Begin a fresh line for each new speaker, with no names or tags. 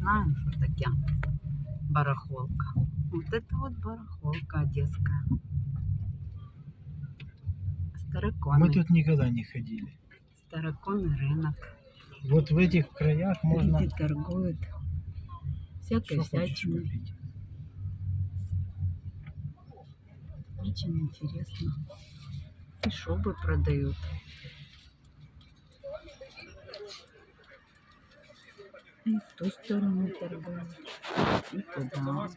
знаю, что такое барахолка. Вот это вот барахолка одесская. Староконный,
Мы тут никогда не ходили.
староконный рынок.
Вот в этих краях можно
Люди торгуют всякой всячиной. Очень интересно. И шубы продают. И в ту сторону торгуют. И туда.